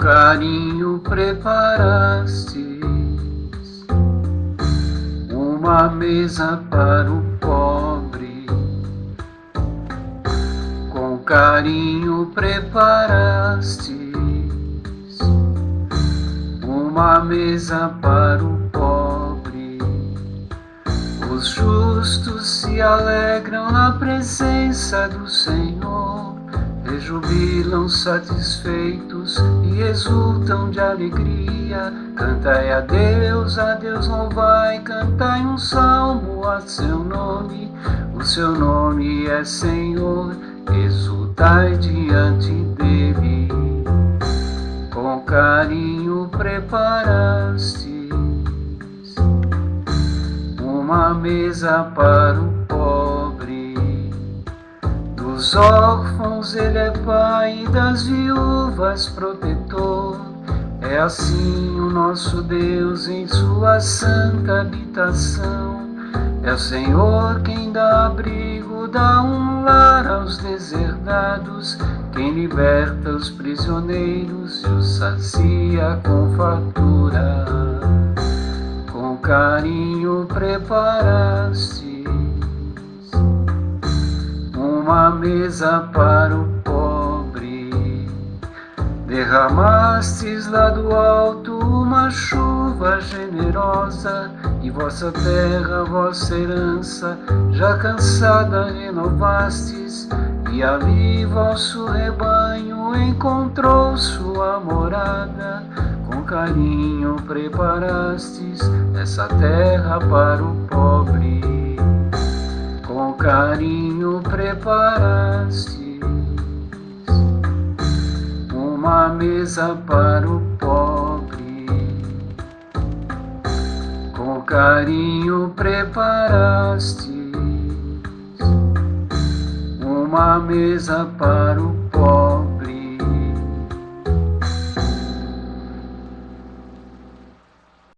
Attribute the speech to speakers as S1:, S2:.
S1: carinho preparastes uma mesa para o pobre. Com carinho preparastes uma mesa para o pobre. Os justos se alegram na presença do Senhor rejubilam satisfeitos e exultam de alegria. Cantai a Deus, a Deus louvai, cantai um salmo a seu nome. O seu nome é Senhor, exultai diante dele. Com carinho preparastes uma mesa para o dos órfãos ele é pai, das viúvas protetor. É assim o nosso Deus em sua santa habitação. É o Senhor quem dá abrigo, dá um lar aos deserdados, quem liberta os prisioneiros e os sacia com fartura. Com carinho preparaste uma mesa para o pobre. Derramastes lá do alto uma chuva generosa, e vossa terra, vossa herança, já cansada renovastes, e ali vosso rebanho encontrou sua morada. Com carinho preparastes essa terra para o pobre com carinho preparastes uma mesa para o pobre. Com carinho preparastes uma mesa para o